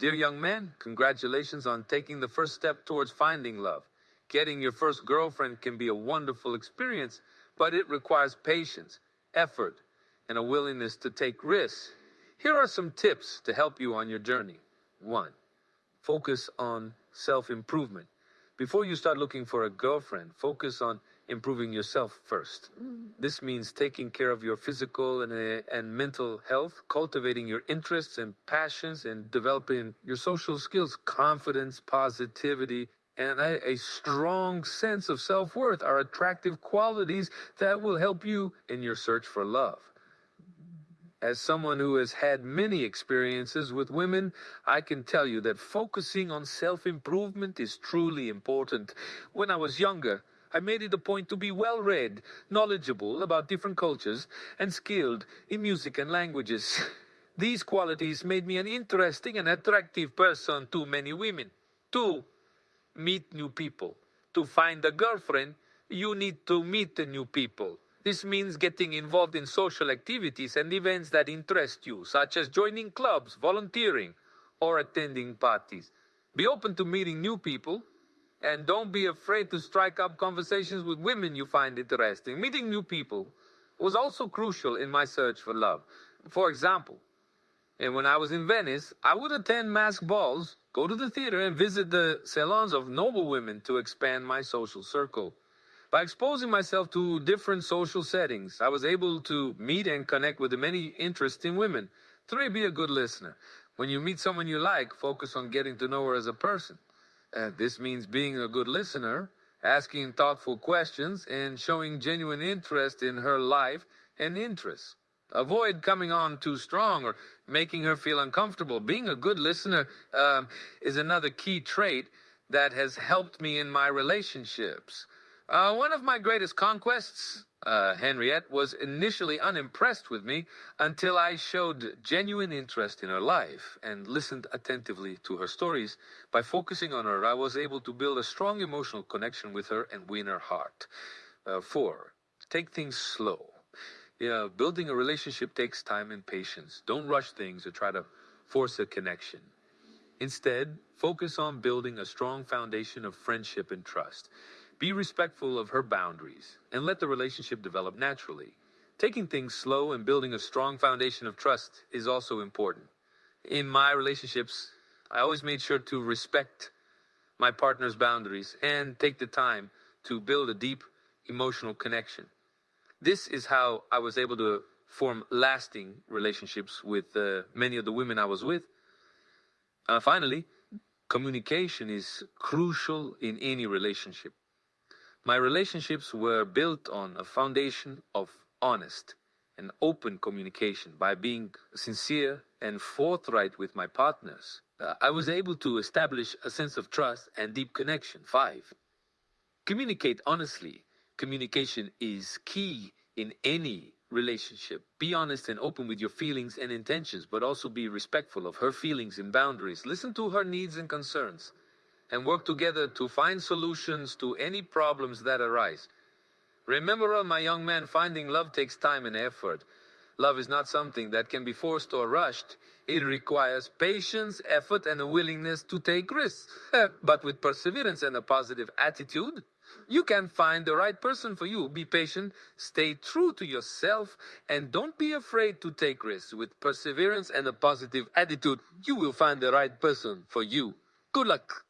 Dear young man, congratulations on taking the first step towards finding love. Getting your first girlfriend can be a wonderful experience, but it requires patience, effort, and a willingness to take risks. Here are some tips to help you on your journey. One, focus on self improvement. Before you start looking for a girlfriend, focus on improving yourself first. This means taking care of your physical and, uh, and mental health, cultivating your interests and passions, and developing your social skills, confidence, positivity, and a, a strong sense of self worth are attractive qualities that will help you in your search for love. As someone who has had many experiences with women, I can tell you that focusing on self improvement is truly important. When I was younger, I made it a point to be well read, knowledgeable about different cultures, and skilled in music and languages. These qualities made me an interesting and attractive person to many women. Two, meet new people. To find a girlfriend, you need to meet new people. This means getting involved in social activities and events that interest you, such as joining clubs, volunteering, or attending parties. Be open to meeting new people, and don't be afraid to strike up conversations with women you find interesting. Meeting new people was also crucial in my search for love. For example, and when I was in Venice, I would attend masked balls, go to the theater, and visit the salons of noble women to expand my social circle. By exposing myself to different social settings, I was able to meet and connect with many interesting women. Three, be a good listener. When you meet someone you like, focus on getting to know her as a person. Uh, this means being a good listener, asking thoughtful questions, and showing genuine interest in her life and interests. Avoid coming on too strong or making her feel uncomfortable. Being a good listener um, is another key trait that has helped me in my relationships. Uh, one of my greatest conquests, uh, Henriette, was initially unimpressed with me until I showed genuine interest in her life and listened attentively to her stories. By focusing on her, I was able to build a strong emotional connection with her and win her heart. Uh, four, take things slow. Yeah, building a relationship takes time and patience. Don't rush things or try to force a connection. Instead, focus on building a strong foundation of friendship and trust. Be respectful of her boundaries and let the relationship develop naturally. Taking things slow and building a strong foundation of trust is also important. In my relationships, I always made sure to respect my partner's boundaries and take the time to build a deep emotional connection. This is how I was able to form lasting relationships with uh, many of the women I was with. Uh, finally, communication is crucial in any relationship. My relationships were built on a foundation of honest and open communication by being sincere and forthright with my partners. Uh, I was able to establish a sense of trust and deep connection. Five, communicate honestly. Communication is key in any relationship. Be honest and open with your feelings and intentions, but also be respectful of her feelings and boundaries. Listen to her needs and concerns and work together to find solutions to any problems that arise. Remember, my young man, finding love takes time and effort. Love is not something that can be forced or rushed. It requires patience, effort, and a willingness to take risks. but with perseverance and a positive attitude, you can find the right person for you. Be patient, stay true to yourself, and don't be afraid to take risks. With perseverance and a positive attitude, you will find the right person for you. Good luck.